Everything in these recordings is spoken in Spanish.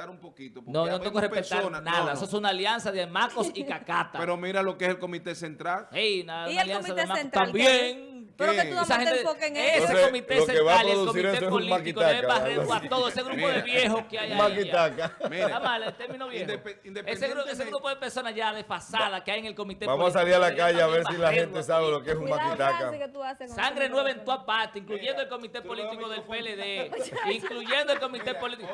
respetar un poquito. porque No, no tengo que respetar personas- nada. no, no. Eso es una alianza de Macos y Cacata. Pero mira lo que es el comité central. Ey, una, ¿Y una el alianza comité de Macos central también. Pero que tú no Esa metes gente- enfoque en ese eso. Entonces, comité lo que va a central y el comité eso es un político debe maquitaca, barrer algo a todo ese grupo de viejos que hay ahí. Maquitaca. Mira. Está mal, el término viejo. Ese, ese grupo de personas ya desfasadas que hay en el comité Vamos a salir a la calle a ver si la barrerlo gente sabe lo que es un maquitaca. Sangre ese nueva en tu parte, incluyendo el comité político del. PLD, incluyendo el comité político.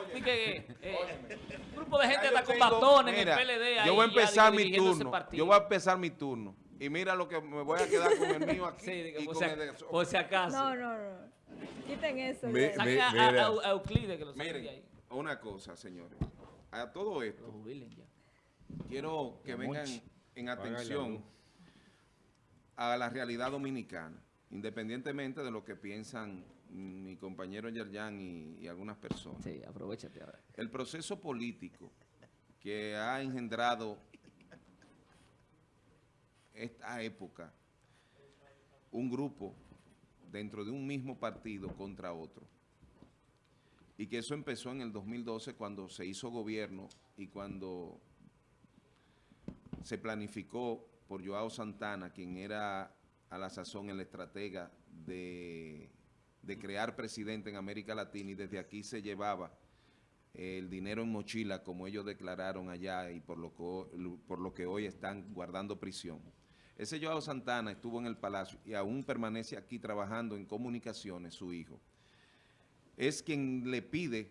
Un grupo de gente hasta con batones en el PLD. ahí Yo voy a empezar mi ese turno. Yo voy a empezar mi turno. Y mira lo que me voy a quedar con el mío aquí. Sí, digo, y por, con si, el de- por si acaso. No, no, no. Quiten eso. Mi- a, a- Mira. a- a Euclides que lo de Miren, ahí. una cosa, señores. A todo esto, quiero que vengan en atención a la realidad dominicana, independientemente de lo que piensan mi compañero Yerjan y, y algunas personas. Sí, aprovechate ahora. El proceso político que ha engendrado esta época un grupo dentro de un mismo partido contra otro. Y que eso empezó en el 2012 cuando se hizo gobierno y cuando se planificó por Joao Santana, quien era a la sazón el estratega de, de crear presidente en América Latina y desde aquí se llevaba el dinero en mochila, como ellos declararon allá y por lo por lo que hoy están guardando prisión. Ese Joao Santana estuvo en el Palacio y aún permanece aquí trabajando en comunicaciones, su hijo. Es quien le pide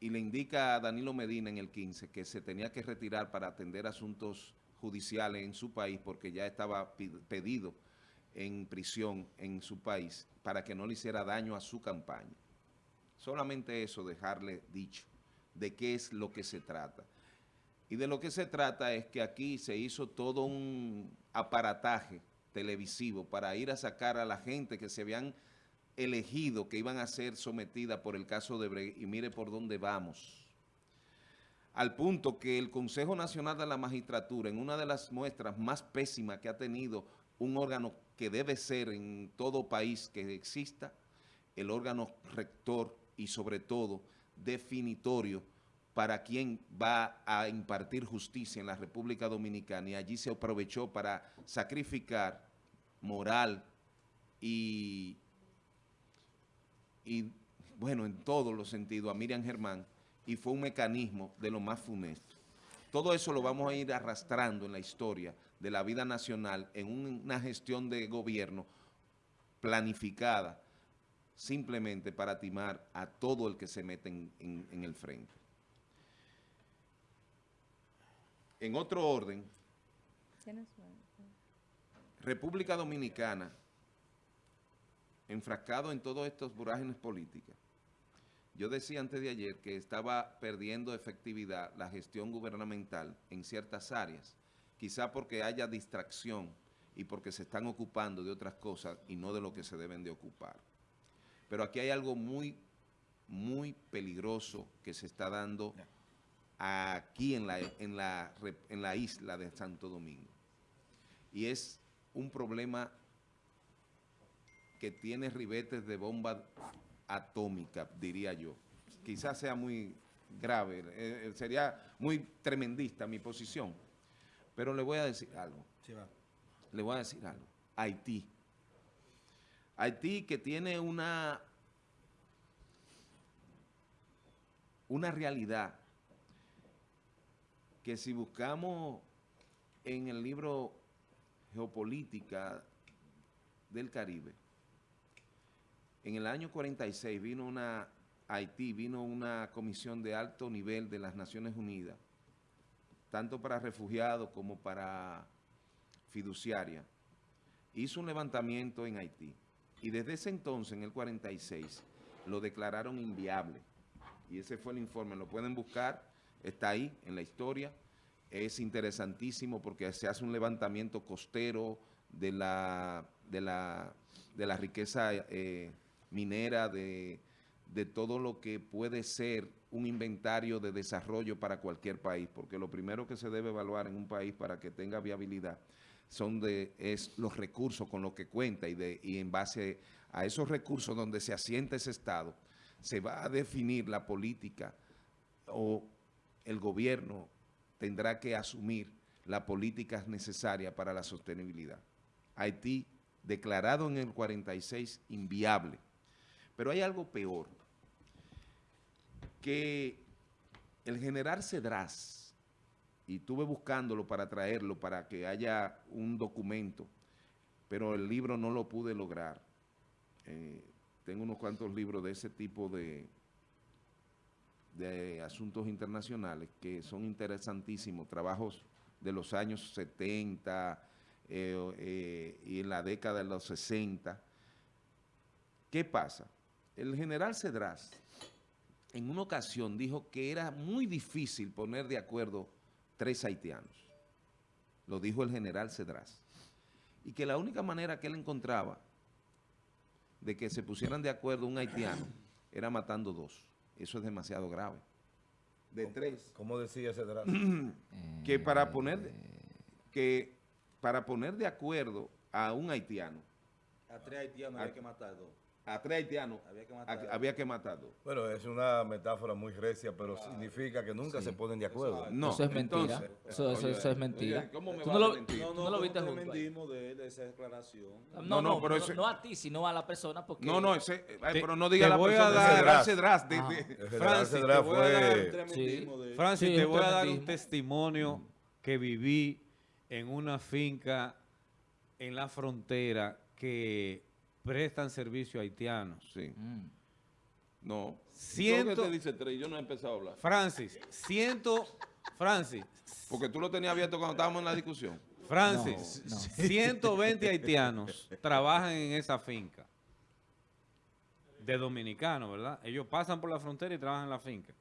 y le indica a Danilo Medina en el 15 que se tenía que retirar para atender asuntos judiciales en su país porque ya estaba pedido en prisión en su país para que no le hiciera daño a su campaña. Solamente eso, dejarle dicho de qué es lo que se trata. Y de lo que se trata es que aquí se hizo todo un aparataje televisivo para ir a sacar a la gente que se habían elegido, que iban a ser sometidas por el caso de y mire por dónde vamos. Al punto que el Consejo Nacional de la Magistratura, en una de las muestras más pésimas que ha tenido un órgano que debe ser en todo país que exista, el órgano rector y sobre todo definitorio para quien va a impartir justicia en la República Dominicana y allí se aprovechó para sacrificar moral y, y bueno, en todos los sentidos a Miriam Germán y fue un mecanismo de lo más funesto. Todo eso lo vamos a ir arrastrando en la historia de la vida nacional en una gestión de gobierno planificada simplemente para timar a todo el que se mete en, en- en el frente. En otro orden. República Dominicana, enfrascado en todos estos vorágines políticas, yo decía antes de ayer que estaba perdiendo efectividad la gestión gubernamental en ciertas áreas, quizá porque haya distracción y porque se están ocupando de otras cosas y no de lo que se deben de ocupar. Pero aquí hay algo muy, muy peligroso que se está dando aquí en la, en la, en la isla de Santo Domingo. Y es un problema que tiene ribetes de bomba atómica, diría yo. Quizás sea muy grave, eh, eh, sería muy tremendista mi posición. Pero le voy a decir algo. Le voy a decir algo. Haití. Haití que tiene una, una realidad que si buscamos en el libro Geopolítica del Caribe, en el año 46 vino una, Haití, vino una comisión de alto nivel de las Naciones Unidas, tanto para refugiados como para fiduciaria, hizo un levantamiento en Haití. Y desde ese entonces, en el 46, lo declararon inviable. Y ese fue el informe, lo pueden buscar, está ahí en la historia. Es interesantísimo porque se hace un levantamiento costero de la, de la, de la riqueza eh, minera, de, de todo lo que puede ser un inventario de desarrollo para cualquier país, porque lo primero que se debe evaluar en un país para que tenga viabilidad son de, es los recursos con los que cuenta y, de, y en base a esos recursos donde se asienta ese Estado, se va a definir la política o el gobierno tendrá que asumir las políticas necesarias para la sostenibilidad. Haití, declarado en el 46, inviable. Pero hay algo peor, que el general Cedrás, y estuve buscándolo para traerlo, para que haya un documento, pero el libro no lo pude lograr. Eh, tengo unos cuantos libros de ese tipo de, de asuntos internacionales que son interesantísimos, trabajos de los años 70 eh, eh, y en la década de los 60. ¿Qué pasa? El general Cedrás en una ocasión dijo que era muy difícil poner de acuerdo tres haitianos. Lo dijo el general Cedrás. Y que la única manera que él encontraba de que se pusieran de acuerdo un haitiano era matando dos. Eso es demasiado grave. De tres. ¿Cómo decía ese draft? que para poner que para poner de acuerdo a un haitiano, A tres haitianos A- había que matar dos. A tres haitianos, Había que matar. a- había que matar dos. Bueno, es una metáfora muy recia, pero significa que nunca se ponen de acuerdo. No, eso es mentira. entonces, Eso, eso- oye, eso es mentira. oye, ¿cómo me Tú va no a lo, mentir? No, tú no, no lo ¿cómo viste te junto ahí. mentimos de él, de esa declaración. No, No, no, no, pero no, a ti, sino a la persona porque... No, no, ese, ay, Te- pero no diga la voy a persona, dar- ese de- de- Francis, te voy a dar fue... Francis, Sí, te un voy a dar un testimonio que viví en una finca en la frontera que prestan servicio a haitianos. Sí, Mm. no. Ciento- ¿Por qué te dice tres? Yo no he empezado a hablar. Francis, ciento, Francis, Porque tú lo tenías abierto cuando estábamos en la discusión. Francis, No, no. 120 haitianos trabajan en esa finca de dominicanos, ¿verdad? Ellos pasan por la frontera y trabajan en la finca.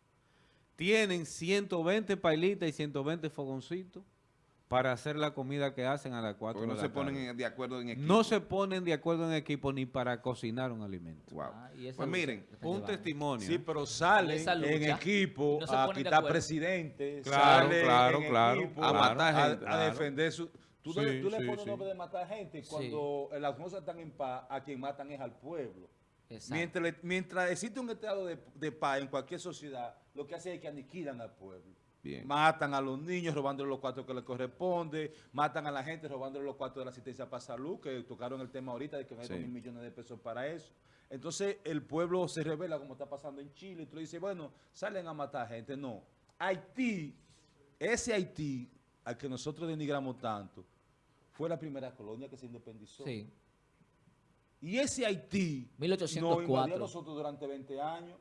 Tienen 120 pailitas y 120 fogoncitos para hacer la comida que hacen a las 4 Porque no de se la ponen tarde. en- de acuerdo en equipo. No se ponen de acuerdo en equipo ni para cocinar un alimento. Wow. Ah, Pues lucha miren, Un testimonio. Sí, pero salen lucha, en equipo no se a quitar acuerdo. presidente, Claro, salen claro, en claro, equipo A matar a, gente. a defender su... Tú, Sí, le, tú le sí, pones sí. nombre de matar gente cuando las cosas están en paz, a quien matan es al pueblo. Exacto. Mientras, le- mientras existe un estado de, de paz en cualquier sociedad, lo que hace es que aniquilan al pueblo. Bien. Matan a los niños robándole los cuartos que les corresponde, matan a la gente robándole los cuartos de la asistencia para salud, que tocaron el tema ahorita de que hay Sí. mil millones de pesos para eso. Entonces el pueblo se revela como está pasando en Chile y tú dices, bueno, salen a matar gente. No. Haití, ese Haití al que nosotros denigramos tanto, fue la primera colonia que se independizó. Sí. Y ese Haití 1804. nos invadió a nosotros durante 20 años.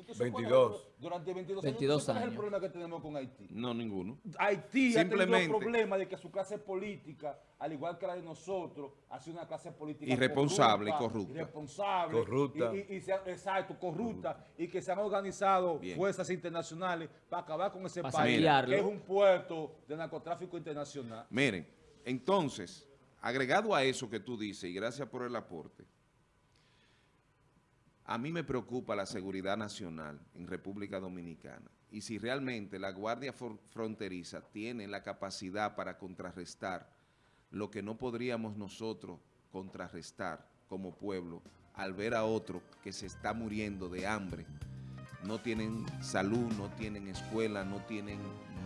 Entonces, ¿cuál es el 22. pro- Durante 22, 22 años. ¿Cuál es el problema que tenemos con Haití? No, ninguno. Haití ha tenido Simplemente- el problema de que su clase política, al igual que la de nosotros, ha sido una clase política Irresponsable y corrupta. Irresponsable. Corrupta. Y, y- y se exacto, corrupta. Y que se han organizado Bien. fuerzas internacionales para acabar con ese Para país, que es un puerto de narcotráfico internacional. Miren, entonces, agregado a eso que tú dices, y gracias por el aporte, a mí me preocupa la seguridad nacional en República Dominicana. Y si realmente la Guardia Fronteriza tiene la capacidad para contrarrestar lo que no podríamos nosotros contrarrestar como pueblo al ver a otro que se está muriendo de hambre, no tienen salud, no tienen escuela, no tienen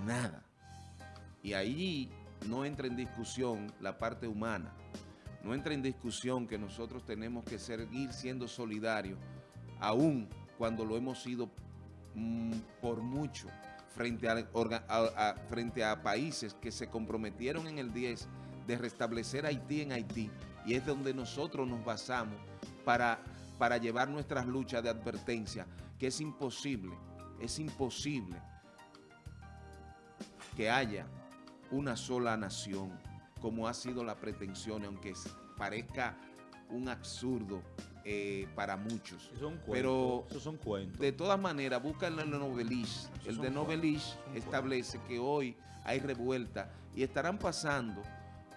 nada. Y ahí no entra en discusión la parte humana, no entra en discusión que nosotros tenemos que seguir siendo solidarios, aún cuando lo hemos sido mm, por mucho, frente a, a- frente a países que se comprometieron en el 10 de restablecer Haití en Haití, y es donde nosotros nos basamos para, para llevar nuestras luchas de advertencia, que es imposible, es imposible que haya una sola nación, como ha sido la pretensión, aunque parezca un absurdo eh, para muchos. Esos son cuentos. Pero esos son cuentos. de todas maneras, buscan el de Novelich. El de Novelich son establece que hoy hay revuelta y estarán pasando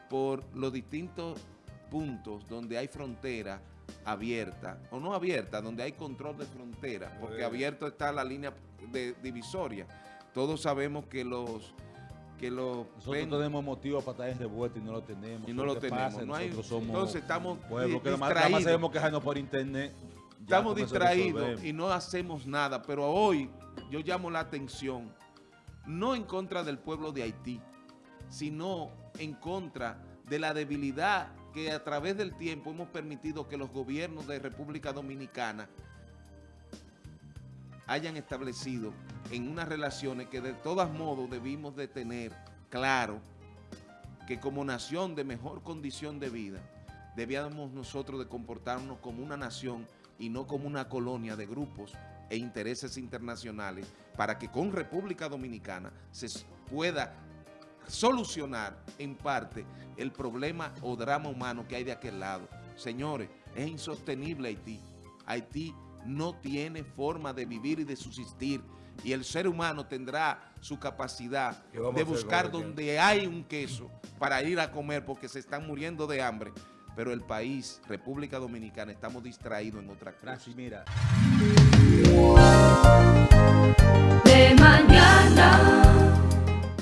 por los distintos puntos donde hay frontera abierta o no abierta, donde hay control de frontera, porque Eh. abierto está la línea de divisoria. Todos sabemos que los que los Nosotros ven- tenemos motivos para estar en revuelta y no lo tenemos. y no ¿Qué lo tenemos. pasa? no hay, Nosotros somos entonces estamos pueblo que nada más- sabemos quejarnos por internet. Ya Estamos distraídos y no hacemos nada, pero hoy yo llamo la atención, no en contra del pueblo de Haití, sino en contra de la debilidad que a través del tiempo hemos permitido que los gobiernos de República Dominicana hayan establecido en unas relaciones que de todos modos debimos de tener claro que como nación de mejor condición de vida, debíamos nosotros de comportarnos como una nación y no como una colonia de grupos e intereses internacionales para que con República Dominicana se pueda solucionar en parte el problema o drama humano que hay de aquel lado. Señores, es insostenible Haití. Haití no tiene forma de vivir y de subsistir. Y el ser humano tendrá su capacidad de buscar donde hay un queso para ir a comer porque se están muriendo de hambre. Pero el país, República Dominicana, estamos distraídos en otra clase. mira. De mañana.